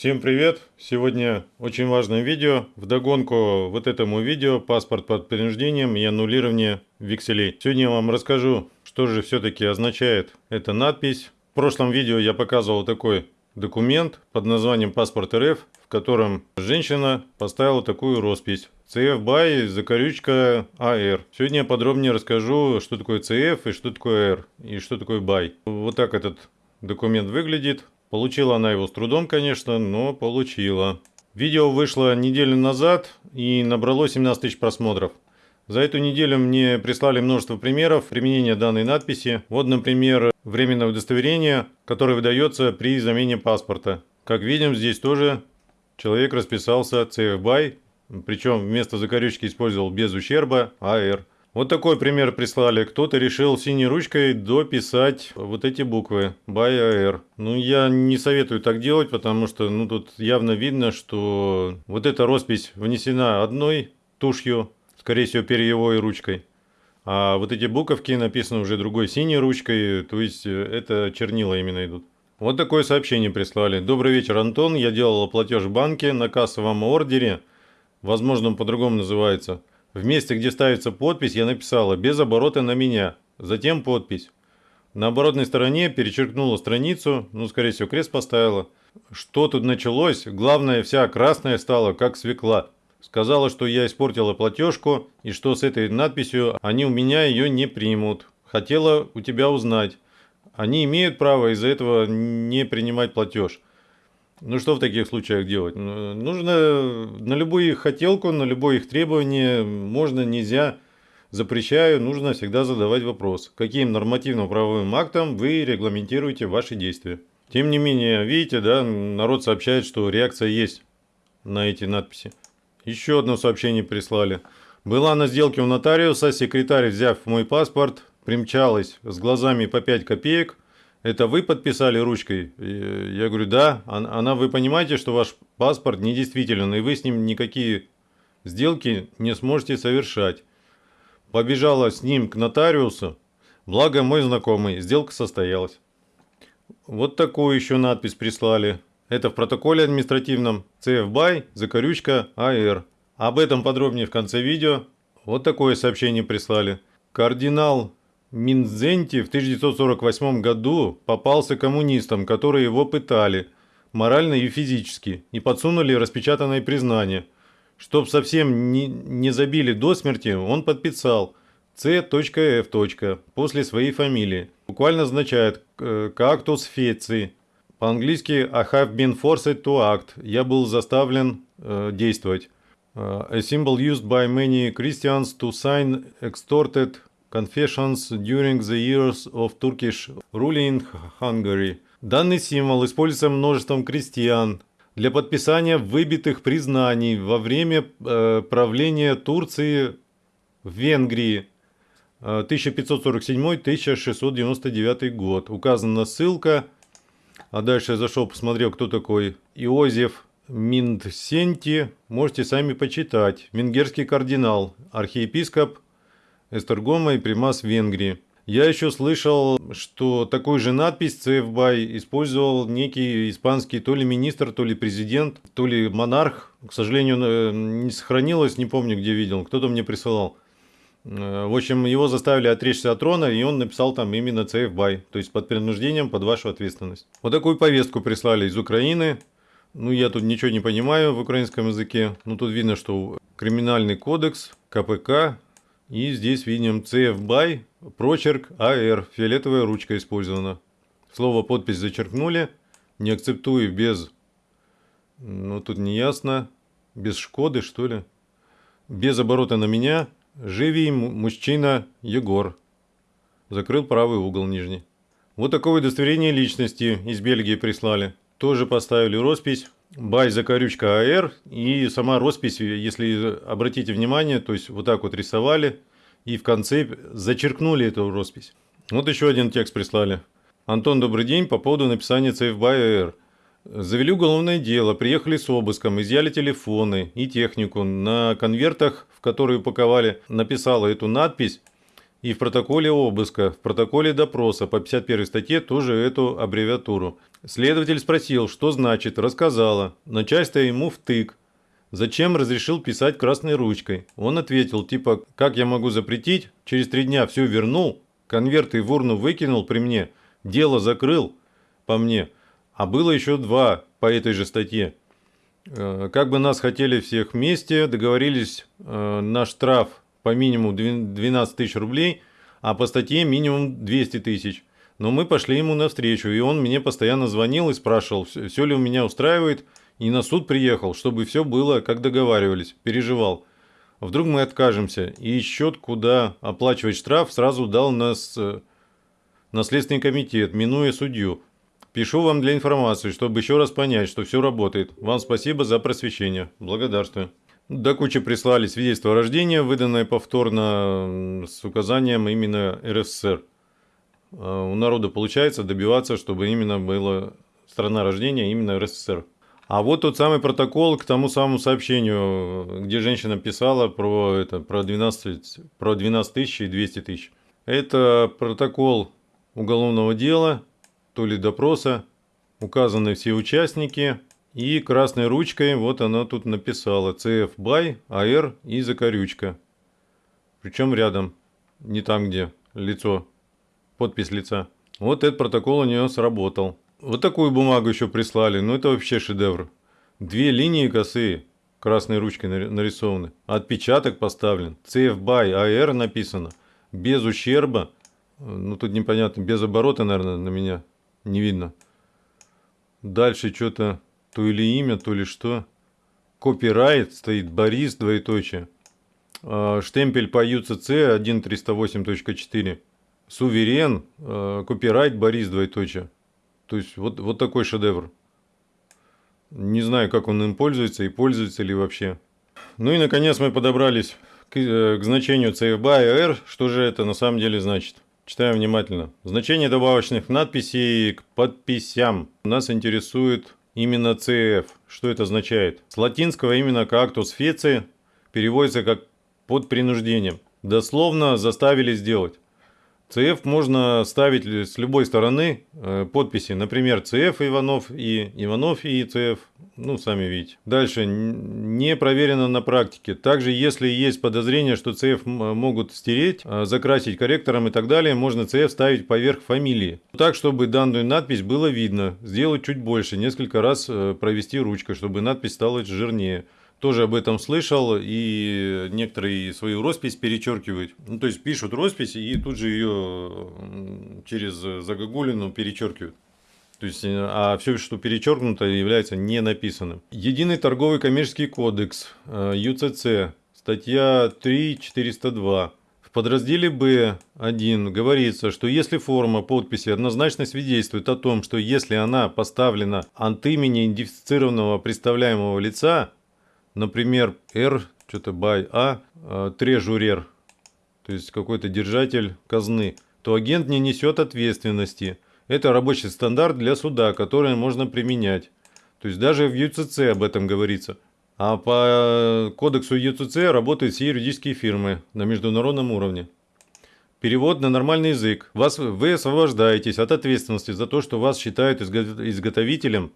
Всем привет! Сегодня очень важное видео. Вдогонку вот этому видео «Паспорт под принуждением и аннулирование векселей». Сегодня я вам расскажу, что же все-таки означает эта надпись. В прошлом видео я показывал такой документ под названием «Паспорт РФ», в котором женщина поставила такую роспись. CF BY, закорючка AR. Сегодня я подробнее расскажу, что такое CF и что такое R, и что такое BY. Вот так этот документ выглядит. Получила она его с трудом, конечно, но получила. Видео вышло неделю назад и набрало 17 тысяч просмотров. За эту неделю мне прислали множество примеров применения данной надписи. Вот, например, временное удостоверение, которое выдается при замене паспорта. Как видим, здесь тоже человек расписался CF BY, причем вместо закорючки использовал без ущерба AR. Вот такой пример прислали. Кто-то решил синей ручкой дописать вот эти буквы by AR. Ну, я не советую так делать, потому что ну, тут явно видно, что вот эта роспись внесена одной тушью, скорее всего, перьевой ручкой. А вот эти буковки написаны уже другой синей ручкой, то есть э, это чернила именно идут. Вот такое сообщение прислали. Добрый вечер, Антон. Я делал платеж в банке на кассовом ордере. Возможно, он по-другому называется. В месте, где ставится подпись, я написала «без оборота на меня», затем подпись. На оборотной стороне перечеркнула страницу, ну, скорее всего, крест поставила. Что тут началось? Главное, вся красная стала, как свекла. Сказала, что я испортила платежку, и что с этой надписью они у меня ее не примут. Хотела у тебя узнать. Они имеют право из-за этого не принимать платеж. Ну что в таких случаях делать? Ну, нужно на любую их хотелку, на любое их требование, можно, нельзя, запрещаю, нужно всегда задавать вопрос, каким нормативно-правовым актом вы регламентируете ваши действия. Тем не менее, видите, да, народ сообщает, что реакция есть на эти надписи. Еще одно сообщение прислали. Была на сделке у нотариуса, секретарь, взяв мой паспорт, примчалась с глазами по 5 копеек, это вы подписали ручкой? Я говорю, да. Она, вы понимаете, что ваш паспорт недействителен, и вы с ним никакие сделки не сможете совершать. Побежала с ним к нотариусу. Благо мой знакомый, сделка состоялась. Вот такую еще надпись прислали. Это в протоколе административном CF BY, закорючка AR. Об этом подробнее в конце видео. Вот такое сообщение прислали. Кардинал Минзенти в 1948 году попался коммунистам, которые его пытали, морально и физически, и подсунули распечатанное признание. Чтоб совсем не, не забили до смерти, он подписал C.F. после своей фамилии. Буквально означает «cactus feci». По-английски «I have been forced to act». Я был заставлен э, действовать. A symbol used by many Christians to sign extorted Confessions during the years of Turkish rule in Hungary. Данный символ используется множеством крестьян для подписания выбитых признаний во время э, правления Турции в Венгрии 1547-1699 э, год. Указана ссылка. А дальше я зашел, посмотрел, кто такой Иозеф Миндсенти. Можете сами почитать. Венгерский кардинал, архиепископ Эстергома и Примас в Венгрии. Я еще слышал, что такую же надпись CFBY использовал некий испанский то ли министр, то ли президент, то ли монарх. К сожалению, э, не сохранилось, не помню, где видел. Кто-то мне присылал. Э, в общем, его заставили отречься от трона, и он написал там именно CFBY, то есть под принуждением, под вашу ответственность. Вот такую повестку прислали из Украины. Ну, я тут ничего не понимаю в украинском языке. Ну, тут видно, что криминальный кодекс, КПК, и здесь видим CF BY, прочерк AR, фиолетовая ручка использована. Слово подпись зачеркнули, не акцептую без, ну тут не ясно, без Шкоды что ли. Без оборота на меня, живи мужчина Егор. Закрыл правый угол нижний. Вот такое удостоверение личности из Бельгии прислали. Тоже поставили роспись. Бай закорючка АР и сама роспись, если обратите внимание, то есть вот так вот рисовали и в конце зачеркнули эту роспись. Вот еще один текст прислали. Антон, добрый день, по поводу написания CFBY AR. Завели уголовное дело, приехали с обыском, изъяли телефоны и технику. На конвертах, в которые упаковали, написала эту надпись И в протоколе обыска, в протоколе допроса по 51 статье тоже эту аббревиатуру. Следователь спросил, что значит, рассказала. Начальство ему втык. Зачем разрешил писать красной ручкой? Он ответил, типа, как я могу запретить? Через три дня все вернул, конверты в урну выкинул при мне, дело закрыл по мне. А было еще два по этой же статье. Э, как бы нас хотели всех вместе, договорились э, на штраф по минимуму 12 тысяч рублей, а по статье минимум 200 тысяч. Но мы пошли ему навстречу, и он мне постоянно звонил и спрашивал, все ли у меня устраивает, и на суд приехал, чтобы все было, как договаривались, переживал. Вдруг мы откажемся, и счет, куда оплачивать штраф, сразу дал нас э, наследственный комитет, минуя судью. Пишу вам для информации, чтобы еще раз понять, что все работает. Вам спасибо за просвещение. Благодарствую. До кучи прислали свидетельство о рождении, выданное повторно с указанием именно РСФСР. А, у народа получается добиваться, чтобы именно была страна рождения именно РСФСР. А вот тот самый протокол к тому самому сообщению, где женщина писала про, это, про, 12, про 12 тысяч и 200 тысяч. Это протокол уголовного дела, то ли допроса, указаны все участники, и красной ручкой вот она тут написала CF BY, AR и закорючка. Причем рядом, не там, где лицо, подпись лица. Вот этот протокол у нее сработал. Вот такую бумагу еще прислали, ну это вообще шедевр. Две линии косые, красной ручкой нарисованы. Отпечаток поставлен, CF BY, AR написано, без ущерба. Ну тут непонятно, без оборота, наверное, на меня не видно. Дальше что-то то ли имя, то ли что. Копирайт стоит Борис, двоеточие. А, штемпель по UCC 1.308.4. Суверен, а, копирайт Борис, двоеточие. То есть вот, вот такой шедевр. Не знаю, как он им пользуется и пользуется ли вообще. Ну и наконец мы подобрались к, э, к значению CFBA и R. Что же это на самом деле значит? Читаем внимательно. Значение добавочных надписей к подписям. Нас интересует именно CF. Что это означает? С латинского именно кактус феци переводится как под принуждением. Дословно заставили сделать. CF можно ставить с любой стороны э, подписи. Например, CF Иванов и Иванов и CF. Ну, сами видите. Дальше. Не проверено на практике. Также, если есть подозрение, что CF могут стереть, э, закрасить корректором и так далее, можно CF ставить поверх фамилии. Так, чтобы данную надпись было видно. Сделать чуть больше. Несколько раз э, провести ручкой, чтобы надпись стала жирнее тоже об этом слышал, и некоторые свою роспись перечеркивают. Ну, то есть пишут роспись и тут же ее через загогулину перечеркивают. То есть, э, а все, что перечеркнуто, является не написанным. Единый торговый коммерческий кодекс, э, ЮЦЦ, статья 3.402. В подразделе Б1 говорится, что если форма подписи однозначно свидетельствует о том, что если она поставлена от имени идентифицированного представляемого лица, например, R, что-то by A, а, трежурер, то есть какой-то держатель казны, то агент не несет ответственности. Это рабочий стандарт для суда, который можно применять. То есть даже в ЮЦЦ об этом говорится. А по кодексу ЮЦЦ работают все юридические фирмы на международном уровне. Перевод на нормальный язык. Вас, вы освобождаетесь от ответственности за то, что вас считают изготовителем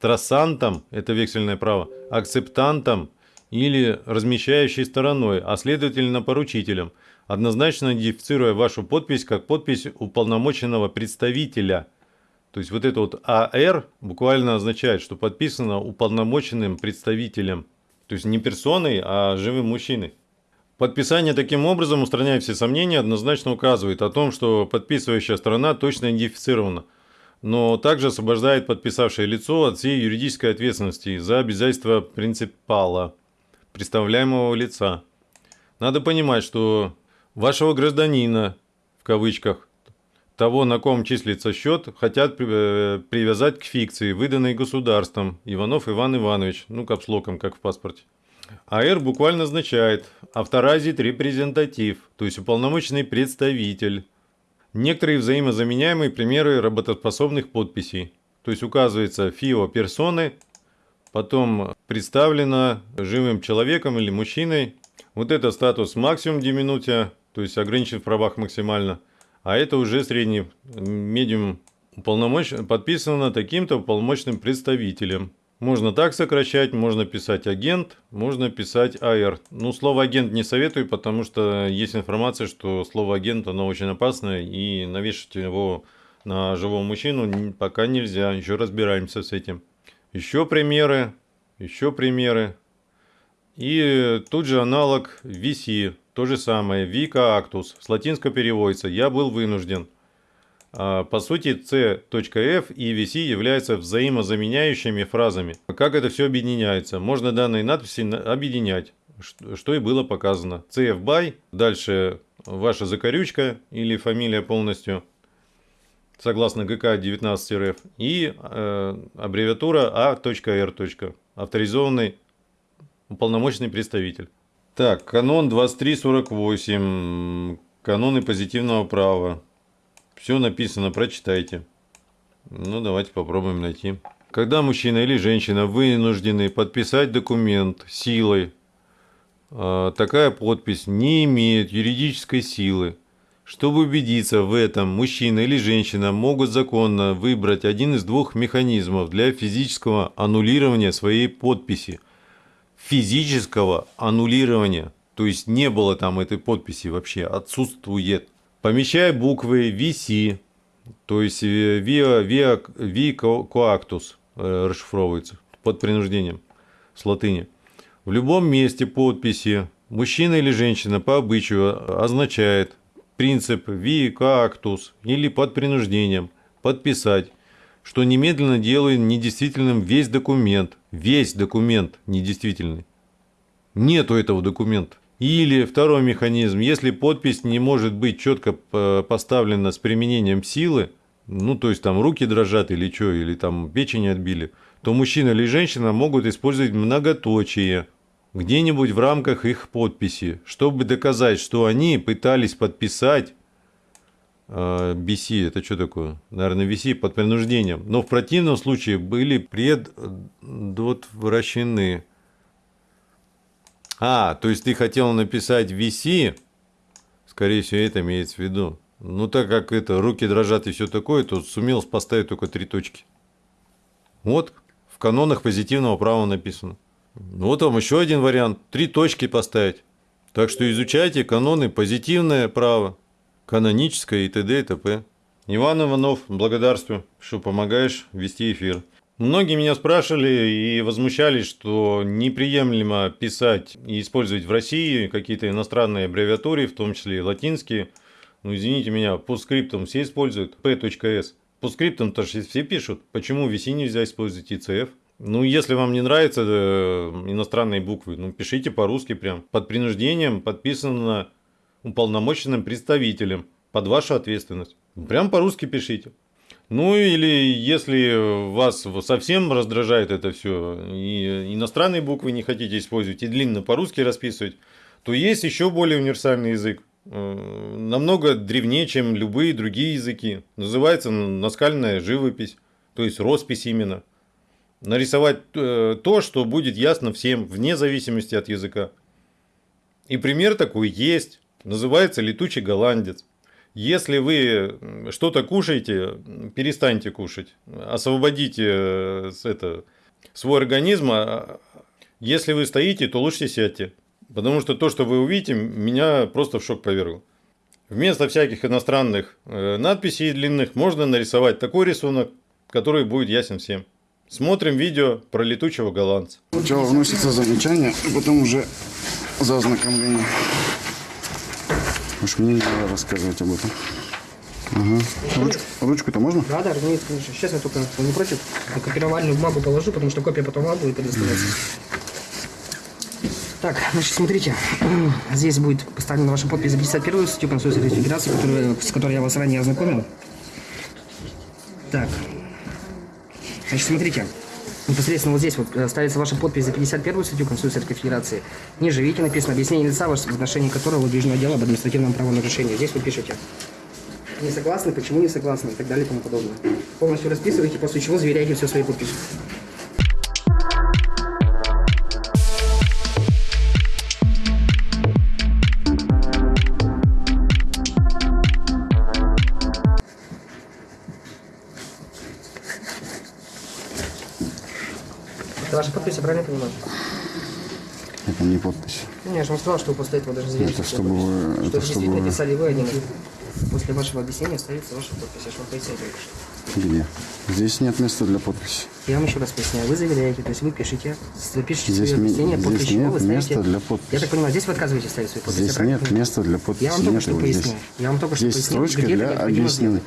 трассантом, это вексельное право, акцептантом или размещающей стороной, а следовательно поручителем, однозначно идентифицируя вашу подпись как подпись уполномоченного представителя. То есть вот это вот АР буквально означает, что подписано уполномоченным представителем. То есть не персоной, а живым мужчиной. Подписание таким образом, устраняя все сомнения, однозначно указывает о том, что подписывающая сторона точно идентифицирована – но также освобождает подписавшее лицо от всей юридической ответственности за обязательства принципала, представляемого лица. Надо понимать, что вашего гражданина, в кавычках, того, на ком числится счет, хотят э, привязать к фикции, выданной государством. Иванов Иван Иванович, ну капслоком, как в паспорте. АР буквально означает авторазит репрезентатив, то есть уполномоченный представитель. Некоторые взаимозаменяемые примеры работоспособных подписей. То есть указывается ФИО персоны, потом представлено живым человеком или мужчиной. Вот это статус максимум диминутия, то есть ограничен в правах максимально. А это уже средний медиум уполномочен, подписано таким-то уполномоченным представителем. Можно так сокращать, можно писать агент, можно писать АР. Ну, слово агент не советую, потому что есть информация, что слово агент, оно очень опасное, и навешать его на живого мужчину пока нельзя, еще разбираемся с этим. Еще примеры, еще примеры. И тут же аналог VC, то же самое, Vika Actus, с латинского переводится «я был вынужден». А, по сути, C.F и VC являются взаимозаменяющими фразами. Как это все объединяется? Можно данные надписи объединять, что и было показано. CF by, дальше ваша закорючка или фамилия полностью, согласно ГК 19РФ, и э, аббревиатура А.R. Авторизованный уполномоченный представитель. Так, канон 2348, каноны позитивного права. Все написано, прочитайте. Ну, давайте попробуем найти. Когда мужчина или женщина вынуждены подписать документ силой, а, такая подпись не имеет юридической силы. Чтобы убедиться в этом, мужчина или женщина могут законно выбрать один из двух механизмов для физического аннулирования своей подписи. Физического аннулирования, то есть не было там этой подписи вообще, отсутствует. Помещая буквы VC, то есть via, via, vi coactus расшифровывается под принуждением с латыни. В любом месте подписи мужчина или женщина по обычаю означает принцип vi coactus или под принуждением подписать, что немедленно делает недействительным весь документ. Весь документ недействительный. Нету этого документа. Или второй механизм, если подпись не может быть четко поставлена с применением силы, ну то есть там руки дрожат или что, или там печень отбили, то мужчина или женщина могут использовать многоточие где-нибудь в рамках их подписи, чтобы доказать, что они пытались подписать э, BC, это что такое? Наверное, VC под принуждением. Но в противном случае были предотвращены. А, то есть ты хотел написать VC, скорее всего, это имеется в виду. Ну, так как это руки дрожат и все такое, то сумел поставить только три точки. Вот, в канонах позитивного права написано. Вот вам еще один вариант. Три точки поставить. Так что изучайте каноны позитивное право, каноническое и т.д. и т.п. Иван Иванов, благодарствую, что помогаешь вести эфир. Многие меня спрашивали и возмущались, что неприемлемо писать и использовать в России какие-то иностранные аббревиатуры, в том числе и латинские. Ну, извините меня, по скриптам все используют p.s. По скриптам тоже все пишут. Почему VC нельзя использовать ICF? Ну, если вам не нравятся э, иностранные буквы, ну, пишите по-русски прям. Под принуждением подписано уполномоченным представителем под вашу ответственность. Прям по-русски пишите. Ну или если вас совсем раздражает это все, и иностранные буквы не хотите использовать, и длинно по-русски расписывать, то есть еще более универсальный язык. Э, намного древнее, чем любые другие языки. Называется наскальная живопись, то есть роспись именно. Нарисовать э, то, что будет ясно всем, вне зависимости от языка. И пример такой есть. Называется летучий голландец. Если вы что-то кушаете, перестаньте кушать. Освободите э, это, свой организм. А, если вы стоите, то лучше сядьте. Потому что то, что вы увидите, меня просто в шок повергло. Вместо всяких иностранных э, надписей длинных можно нарисовать такой рисунок, который будет ясен всем. Смотрим видео про летучего голландца. Сначала вносится замечание, а потом уже за ознакомление. Уж мне не надо рассказывать об этом. Ага. Руч, ручку-то можно? Да, да, разумеется, конечно. Сейчас я только не против. На копировальную бумагу положу, потому что копия потом вам будет предоставляться. Так, значит, смотрите. Здесь будет поставлена ваша подпись за 51 статью Конституции Российской Федерации, которую, с которой я вас ранее ознакомил. Так. Значит, смотрите непосредственно вот здесь вот э, ставится ваша подпись за 51 статью Конституции Российской Федерации. Ниже, видите, написано объяснение лица, в отношении которого выдвижено дело об административном правонарушении. Здесь вы пишете. Не согласны, почему не согласны и так далее и тому подобное. Полностью расписываете, после чего заверяете все свои подписи. Ваша подпись, я правильно понимаю? Это не подпись. Ну, я же вам сказал, что после этого даже заверите. Это чтобы вы- Что это действительно чтобы писали вы один. После вашего объяснения останется ваша подпись. Я же вам пояснил только что. Где? Здесь нет места для подписи. Я вам еще раз поясняю. Вы заверяете, то есть вы пишете, пишете Здесь, свое объяснение, здесь нет вы ставите... места для подписи. Я так понимаю, здесь вы отказываетесь ставить свою подпись. Здесь нет места для подписи. Я вам только нет что его пояснил. здесь. Я вам только что Здесь пояснил, строчки где это для сделать.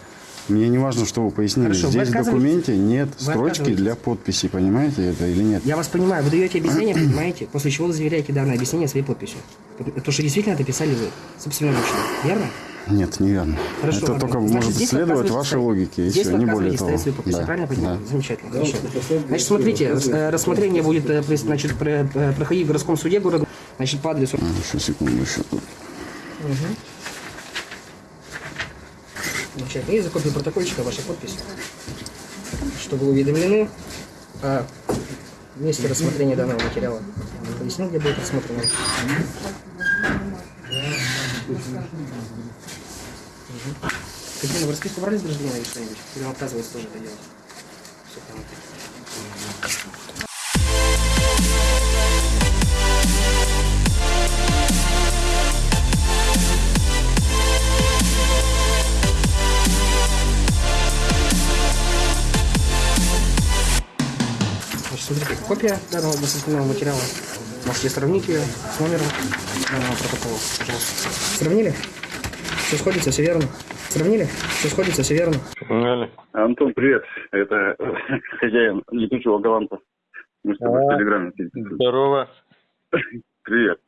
Мне не важно, что вы пояснили. Хорошо, Здесь в документе нет Вы строчки для подписи, понимаете это или нет? Я вас понимаю, вы даете объяснение, понимаете, после чего вы заверяете данное объяснение своей подписью. То, что действительно это писали вы, собственноручно. Верно? Нет, неверно. Хорошо, это ладно. только Значит, может следовать вашей логике, Здесь вы не более того. свою подпись, я Да, правильно понимаю? да. Замечательно, хорошо. Значит, смотрите, э, рассмотрение будет э, значит, э, проходить в городском суде города, значит, по адресу. А, Еще секунду, еще тут. Замечательно. И за копию протокольчика ваша подпись, чтобы вы уведомлены о месте рассмотрения данного материала. Пояснил, где будет рассмотрено. Мгм. Какие вы расписку брали с гражданина или что-нибудь? Или он отказывается тоже это делать? Всё понятно. Смотрите, копия данного административного материала. Можете сравнить ее с номером данного протокола, пожалуйста. Сравнили? Все сходится, все верно. Сравнили? Все сходится, все верно. Погнали. Антон, привет. Это хозяин летучего голландца. Мы с тобой в А. Телеграме. Здорово. Привет.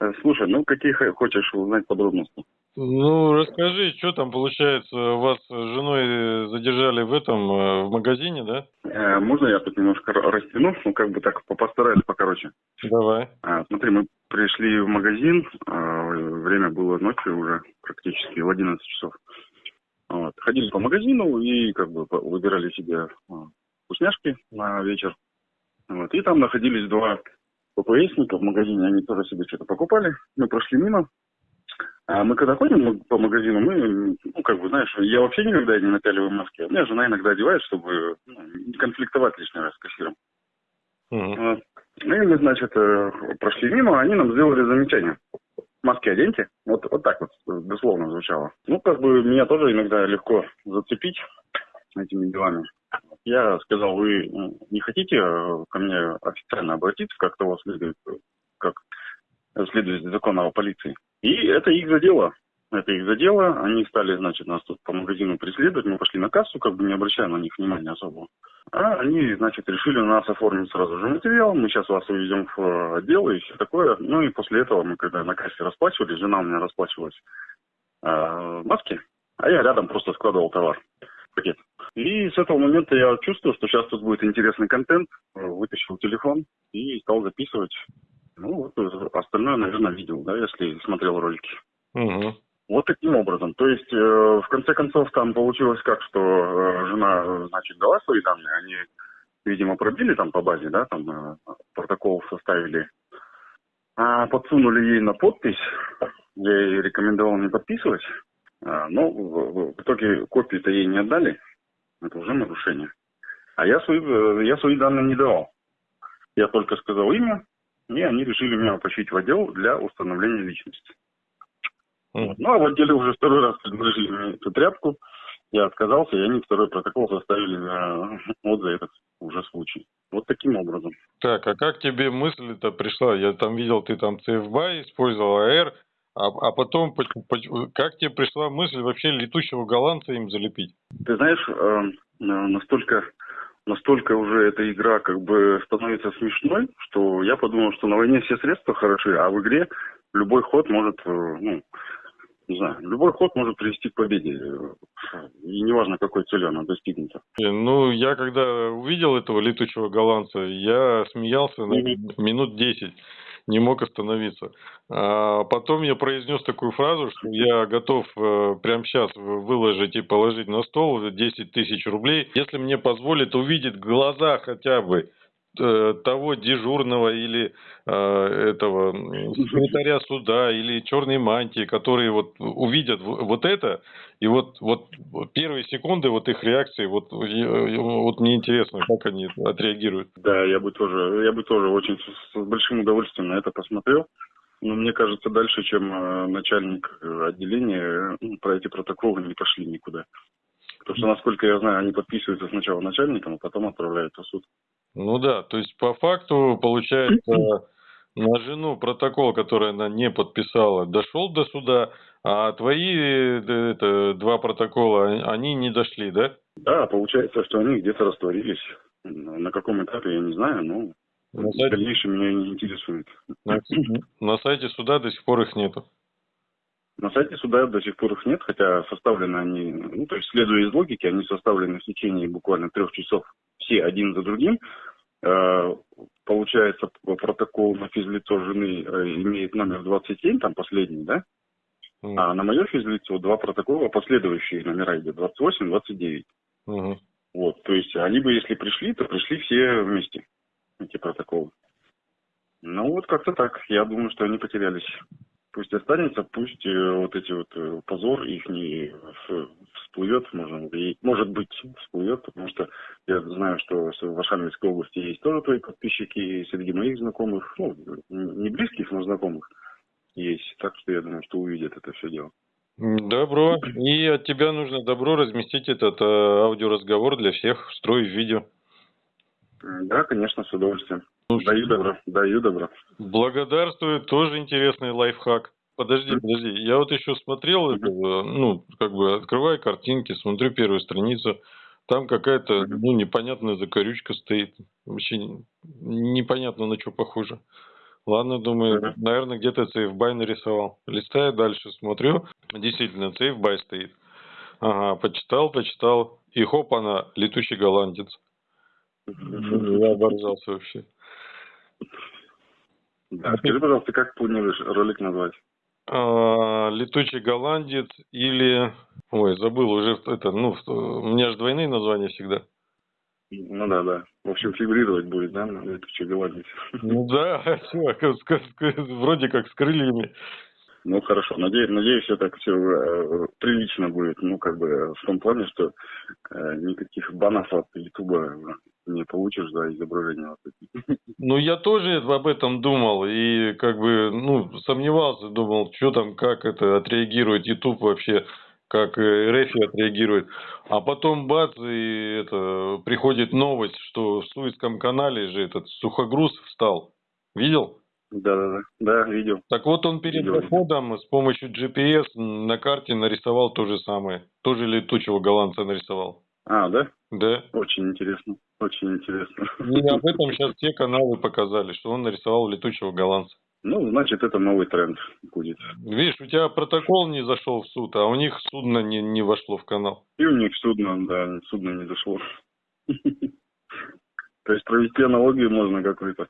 Э, Слушай, ну какие хочешь узнать подробности? Ну, расскажи, что там получается, вас с женой задержали в этом, э, в магазине, да? Э, Можно я тут немножко растяну? Ну, как бы так по- постараюсь покороче. Давай. А, Смотри, мы пришли в магазин, а, время было ночью уже, практически в 11 часов. Вот. Ходили по магазину и как бы выбирали себе а, вкусняшки на вечер. Вот. И там находились два ППСника в магазине, они тоже себе что-то покупали. Мы прошли мимо. А мы когда ходим по магазину, мы, ну, как бы, знаешь, я вообще никогда не напяливаю маски. У меня жена иногда одевает, чтобы ну, не конфликтовать лишний раз с кассиром. Ну и мы, значит, э, прошли мимо, они нам сделали замечание. Маски оденьте. Вот, вот так вот дословно звучало. Ну, как бы меня тоже иногда легко зацепить этими делами. Я сказал, вы ну, не хотите э, ко мне официально обратиться, как того следует, э, как следует из закона о полиции. И это их задело. Это их задело. Они стали, значит, нас тут по магазину преследовать. Мы пошли на кассу, как бы не обращая на них внимания особо. А они, значит, решили у нас оформить сразу же материал. Мы сейчас вас увезем в э, отдел и все такое. Ну и после этого мы, когда на кассе расплачивались, жена у меня расплачивалась э, маски, а я рядом просто складывал товар пакет. И с этого момента я чувствую, что сейчас тут будет интересный контент. Вытащил телефон и стал записывать. Ну, вот э, остальное, наверное, видел, да, если смотрел ролики. Мгм. Вот таким образом. То есть, э, в конце концов, там получилось как, что э, жена, э, значит, дала свои данные, они, видимо, пробили там по базе, да, там э, протокол составили, а подсунули ей на подпись, я ей рекомендовал не подписывать, а, но в, в итоге копии-то ей не отдали, это уже нарушение. А я свои, э, я свои данные не давал. Я только сказал имя, и они решили меня потащить в отдел для установления личности. Вот. Ну, а в отделе уже второй раз предложили мне эту тряпку. Я отказался, и они второй протокол составили за, вот за этот уже случай. Вот таким образом. Так, а как тебе мысль-то пришла? Я там видел, ты там CFBY использовал, AR, а, а потом как тебе пришла мысль вообще летучего голландца им залепить? Ты знаешь, э, э, настолько, настолько уже эта игра как бы становится смешной, что я подумал, что на войне все средства хороши, а в игре любой ход может, э, ну, не знаю, любой ход может привести к победе. И неважно, какой целью она достигнута. Блин, Ну, я когда увидел этого летучего голландца, я смеялся на минут 10, не мог остановиться. А потом я произнес такую фразу, что я готов э, прямо сейчас выложить и положить на стол 10 тысяч рублей, если мне позволит увидеть глаза хотя бы того дежурного или э, этого секретаря суда или черной мантии, которые вот увидят вот это, и вот, вот первые секунды вот их реакции, вот, я- вот мне интересно, как они отреагируют. Да, я бы тоже, я бы тоже очень с, большим удовольствием на это посмотрел. Но мне кажется, дальше, чем э, начальник э, отделения, э, ну, про эти протоколы не пошли никуда. Потому что, насколько я знаю, они подписываются сначала начальником, а потом отправляют в суд. Ну да, то есть по факту получается на жену протокол, который она не подписала, дошел до суда, а твои э, это, два протокола, они не дошли, да? Да, получается, что они где-то растворились. На каком этапе, я не знаю, но На сайте, дальнейшем меня не интересует. на- на сайте суда до сих пор их нету. На сайте суда до сих пор их нет, хотя составлены они, ну, то есть, следуя из логики, они составлены в течение буквально трех часов все один за другим. Э, Получается, протокол на физлицо жены э, имеет номер 27, там последний, да? М, А на мое физлицо два протокола, последующие номера идет 28, 29. мгм. Вот, то есть они бы, если пришли, то пришли все вместе, эти протоколы. Ну вот как-то так. Я думаю, что они потерялись. Пусть останется, пусть э, вот эти вот э, позор их не в- всплывет, можно, и- может быть, всплывет, потому что я знаю, что в Ашамельской области есть тоже твои подписчики, среди моих знакомых, ну, не близких, но знакомых есть. Так что я думаю, что увидят это все дело. Добро. И от тебя нужно добро разместить этот э, аудиоразговор для всех, встроить в видео. Да, конечно, с удовольствием. Даю добро, даю добро. Благодарствую, тоже интересный лайфхак. Подожди, подожди, я вот еще смотрел, это, ну, как бы открываю картинки, смотрю первую страницу, там какая-то, ну, непонятная закорючка стоит, вообще не- непонятно на что похоже. Ладно, думаю, наверное, где-то сейфбай нарисовал. Листаю дальше, смотрю, действительно, сейфбай стоит. Ага, почитал, почитал, и хоп, она, летучий голландец. Я оборжался вообще. Да, скажи, пожалуйста, как планируешь ролик назвать? А, летучий голландец или... Ой, забыл уже это, ну, у меня же двойные названия всегда. Ну да, да. В общем, фигурировать будет, да, летучий голландец. Ну да, вроде как с крыльями. Ну хорошо, надеюсь, надеюсь, все так все прилично будет. Ну, как бы э, в том плане, что э, никаких банов от Ютуба не получишь за изображение. вот эти. Ну, я тоже об этом думал и как бы, ну, сомневался, думал, что там, как это отреагирует YouTube вообще, как э, РФ отреагирует. А потом бац, и это, приходит новость, что в Суэцком канале же этот сухогруз встал. Видел? Да, да, да. Да, видел. Так вот он перед Видел. заходом с помощью GPS на карте нарисовал то же самое. Тоже летучего голландца нарисовал. А, да? Да. Очень интересно. Очень интересно. И об этом сейчас все каналы показали, что он нарисовал летучего голландца. Ну, значит, это новый тренд будет. Видишь, у тебя протокол не зашел в суд, а у них судно не, не вошло в канал. И у них судно, да, судно не дошло. То есть провести аналогию можно какую-то.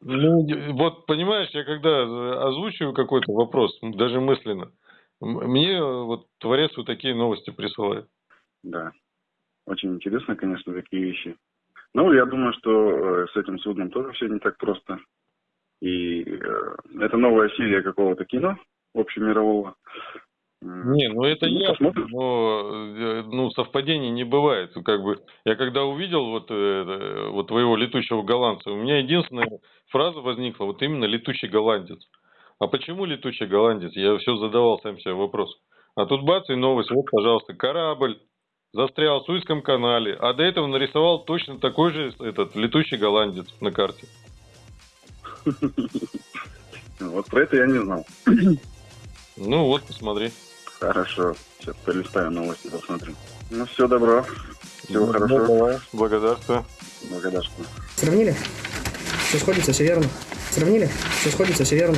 Ну, вот понимаешь, я когда озвучиваю какой-то вопрос, даже мысленно, мне вот творец вот такие новости присылает. Да. Очень интересно, конечно, такие вещи. Ну, я думаю, что э, с этим судном тоже все не так просто. И э, это новая серия какого-то кино общемирового. Не, ну это Ну, ясно, посмотрим. но э, ну, совпадений не бывает. Как бы, я когда увидел вот, вот твоего летучего голландца, у меня единственная фраза возникла, вот именно летучий голландец. А почему летучий голландец? Я все задавал сам себе вопрос. А тут бац, и новость, вот, пожалуйста, корабль застрял в Суэцком канале, а до этого нарисовал точно такой же этот летучий голландец на карте. Вот про это я не знал. Ну вот, посмотри. Хорошо. Сейчас полистаю новости, посмотрим. Ну, все, добро. Всего Ну, хорошо. давай, Благодарствую. Благодарствую. Сравнили? Все сходится, все верно. Сравнили? Все сходится, все верно.